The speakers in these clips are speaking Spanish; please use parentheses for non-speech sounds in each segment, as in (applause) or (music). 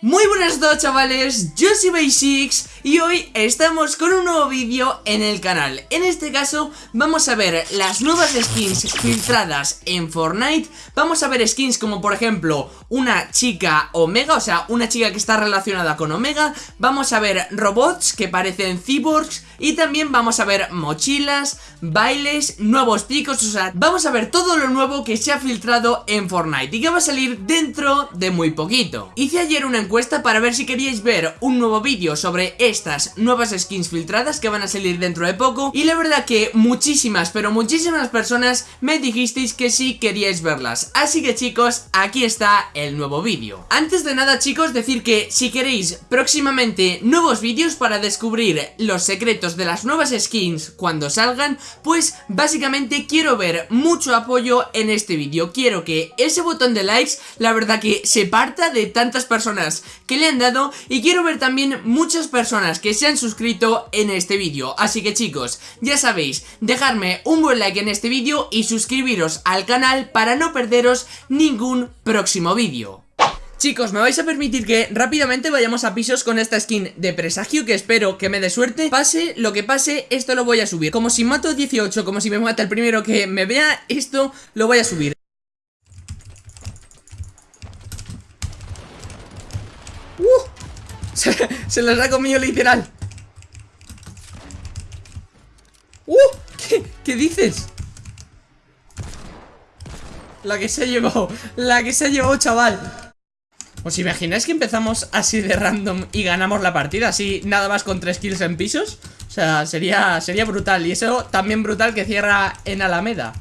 Muy buenas todos chavales, yo soy Basics y hoy estamos con un nuevo vídeo en el canal. En este caso vamos a ver las nuevas skins filtradas en Fortnite. Vamos a ver skins como por ejemplo una chica Omega, o sea una chica que está relacionada con Omega. Vamos a ver robots que parecen cyborgs y también vamos a ver mochilas, bailes, nuevos picos, o sea, vamos a ver todo lo nuevo que se ha filtrado en Fortnite y que va a salir dentro de muy poquito. Hice ayer una encuesta para ver si queríais ver un nuevo vídeo sobre estas nuevas skins filtradas que van a salir dentro de poco y la verdad que muchísimas, pero muchísimas personas me dijisteis que sí queríais verlas. Así que chicos, aquí está el nuevo vídeo. Antes de nada chicos, decir que si queréis próximamente nuevos vídeos para descubrir los secretos de las nuevas skins cuando salgan, pues básicamente quiero ver mucho apoyo en este vídeo. Quiero que ese botón de likes, la verdad que se parta de tantas personas que le han dado y quiero ver también muchas personas que se han suscrito en este vídeo. Así que chicos, ya sabéis, dejarme un buen like en este vídeo y suscribiros al canal para no perderos ningún próximo vídeo. Chicos, me vais a permitir que rápidamente vayamos a pisos con esta skin de presagio que espero que me dé suerte Pase lo que pase, esto lo voy a subir Como si mato 18, como si me mata el primero que me vea, esto lo voy a subir ¡Uh! (laughs) Se, los ha comido literal ¡Uh! ¿Qué, ¿Qué dices? La que se ha llevado, la que se ha llevado, chaval ¿Os imagináis que empezamos así de random y ganamos la partida? Así nada más con tres kills en pisos O sea, sería, sería brutal Y eso también brutal que cierra en Alameda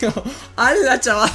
よ (laughs) あらちゃん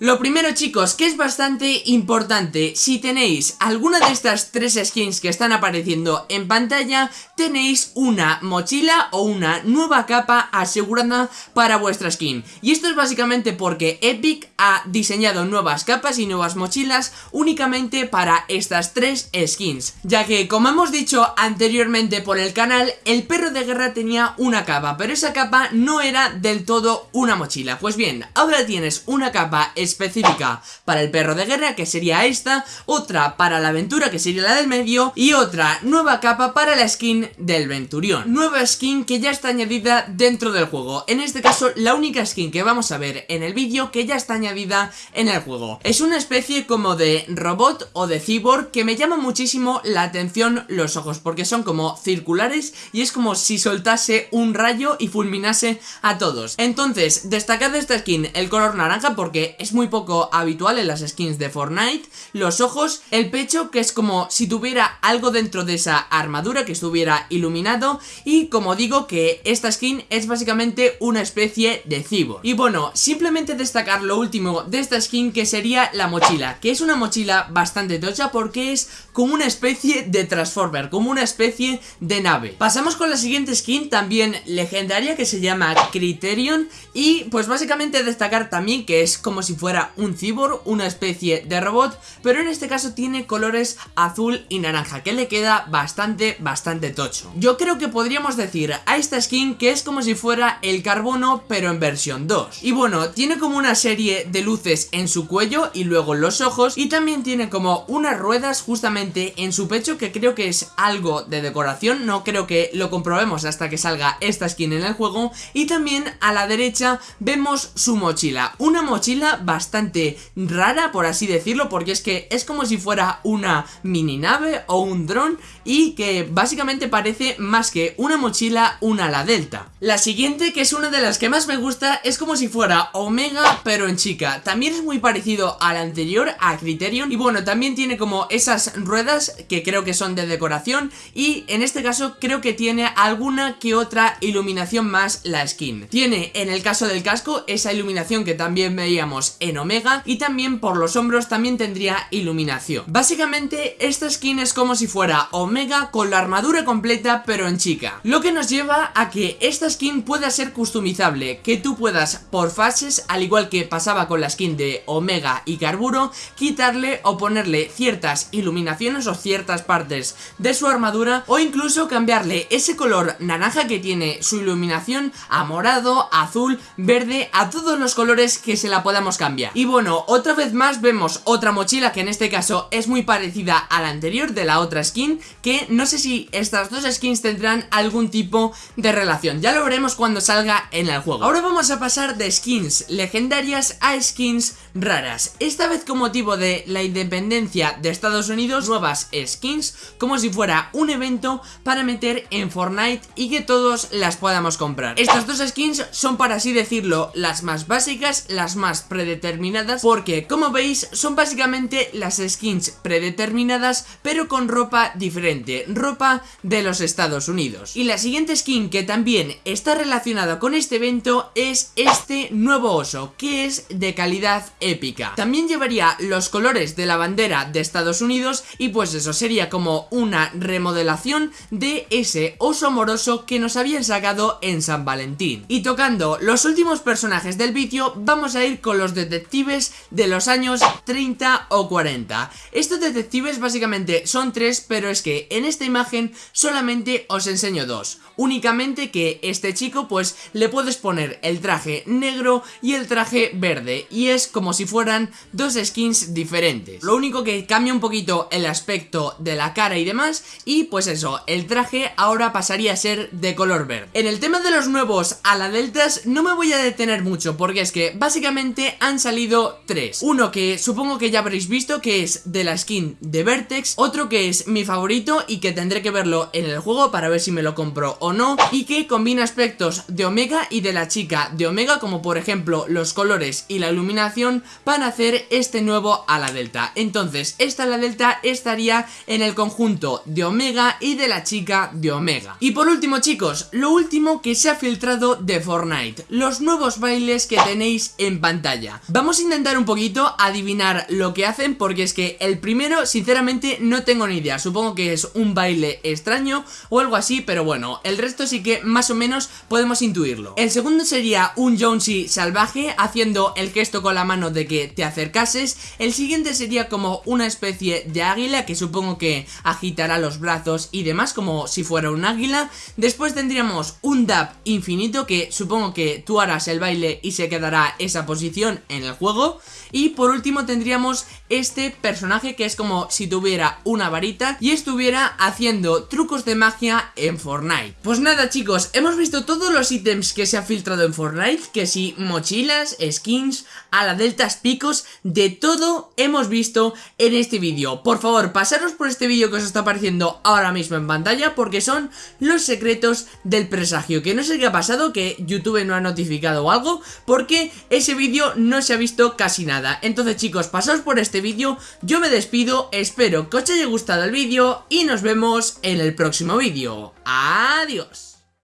Lo primero chicos, que es bastante importante, si tenéis alguna de estas tres skins que están apareciendo en pantalla, tenéis una mochila o una nueva capa asegurada para vuestra skin. Y esto es básicamente porque Epic ha diseñado nuevas capas y nuevas mochilas únicamente para estas tres skins. Ya que, como hemos dicho anteriormente por el canal, el perro de guerra tenía una capa, pero esa capa no era del todo una mochila. Pues bien, ahora tienes una capa específica para el perro de guerra, que sería esta, otra para la aventura, que sería la del medio, y otra nueva capa para la skin del Venturión. Nueva skin que ya está añadida dentro del juego. En este caso, la única skin que vamos a ver en el vídeo que ya está añadida en el juego. Es una especie como de robot o de cyborg que me llama muchísimo la atención los ojos, porque son como circulares y es como si soltase un rayo y fulminase a todos. Entonces, destacad de esta skin el color naranja porque es muy muy poco habitual en las skins de Fortnite Los ojos, el pecho que es como si tuviera algo dentro de esa armadura que estuviera iluminado Y como digo que esta skin es básicamente una especie de cibo Y bueno, simplemente destacar lo último de esta skin que sería la mochila Que es una mochila bastante tocha porque es como una especie de Transformer, como una especie de nave. Pasamos con la siguiente skin también legendaria que se llama Criterion Y pues básicamente destacar también que es como si fuera un cyborg, una especie de robot, pero en este caso tiene colores azul y naranja, que le queda bastante, bastante tocho. Yo creo que podríamos decir a esta skin que es como si fuera el carbono, pero en versión 2. Y bueno, tiene como una serie de luces en su cuello y luego en los ojos, y también tiene como unas ruedas justamente en su pecho, que creo que es algo de decoración, no creo que lo comprobemos hasta que salga esta skin en el juego, y también a la derecha vemos su mochila, una mochila bastante rara, por así decirlo, porque es que es como si fuera una mini nave o un dron y que básicamente parece más que una mochila, una ala delta. La siguiente, que es una de las que más me gusta, es como si fuera Omega, pero en chica. También es muy parecido al anterior, a Criterion, y bueno, también tiene como esas ruedas que creo que son de decoración, y en este caso creo que tiene alguna que otra iluminación más la skin. Tiene, en el caso del casco, esa iluminación que también veíamos en Omega y también por los hombros también tendría iluminación. Básicamente esta skin es como si fuera Omega con la armadura completa pero en chica. Lo que nos lleva a que esta skin pueda ser customizable, que tú puedas por fases, al igual que pasaba con la skin de Omega y Carburo, quitarle o ponerle ciertas iluminaciones o ciertas partes de su armadura o incluso cambiarle ese color naranja que tiene su iluminación a morado, azul, verde, a todos los colores que se la podamos cambiar. Y bueno, otra vez más vemos otra mochila que en este caso es muy parecida a la anterior de la otra skin, que no sé si estas dos skins tendrán algún tipo de relación, ya lo veremos cuando salga en el juego. Ahora vamos a pasar de skins legendarias a skins raras, esta vez con motivo de la independencia de Estados Unidos, nuevas skins, como si fuera un evento para meter en Fortnite y que todos las podamos comprar. Estas dos skins son para así decirlo las más básicas, las más predeterminadas, porque como veis son básicamente las skins predeterminadas pero con ropa diferente, ropa de los Estados Unidos. Y la siguiente skin que también está relacionada con este evento es este nuevo oso, que es de calidad épica. También llevaría los colores de la bandera de Estados Unidos y pues eso sería como una remodelación de ese oso amoroso que nos habían sacado en San Valentín. Y tocando los últimos personajes del vídeo, vamos a ir con los detectives de los años 30 o 40. Estos detectives básicamente son tres, pero es que en esta imagen solamente os enseño dos. Únicamente que este chico pues le puedes poner el traje negro y el traje verde y es como si fueran dos skins diferentes. Lo único que cambia un poquito el aspecto de la cara y demás y pues eso, el traje ahora pasaría a ser de color verde. En el tema de los nuevos a la deltas no me voy a detener mucho porque es que básicamente han salido tres. Uno que supongo que ya habréis visto que es de la skin de Vertex, otro que es mi favorito y que tendré que verlo en el juego para ver si me lo compro o no y que combina aspectos de Omega y de la chica de Omega como por ejemplo los colores y la iluminación para hacer este nuevo a la delta. Entonces esta la delta estaría en el conjunto de Omega y de la chica de Omega. Y por último chicos, lo último que se ha filtrado de Fortnite, los nuevos bailes que tenéis en pantalla. Vamos a intentar un poquito adivinar lo que hacen porque es que el primero sinceramente no tengo ni idea, supongo que es un baile extraño o algo así, pero bueno, el resto sí que más o menos podemos intuirlo. El segundo sería un Jonesy salvaje haciendo el gesto con la mano de que te acercases, el siguiente sería como una especie de águila que supongo que agitará los brazos y demás como si fuera un águila, después tendríamos un dab infinito que supongo que tú harás el baile y se quedará esa posición en el juego, y por último tendríamos este personaje que es como si tuviera una varita y estuviera haciendo trucos de magia en Fortnite. Pues nada chicos, hemos visto todos los ítems que se han filtrado en Fortnite, que si mochilas, skins, a la picos, de todo hemos visto en este vídeo. Por favor, pasaros por este vídeo que os está apareciendo ahora mismo en pantalla porque son los secretos del presagio, que no sé qué ha pasado, que YouTube no ha notificado o algo, porque ese vídeo no se ha visto casi nada. Entonces chicos, pasaos por este vídeo, yo me despido, espero que os haya gustado el vídeo y nos vemos en el próximo vídeo. ¡Adiós!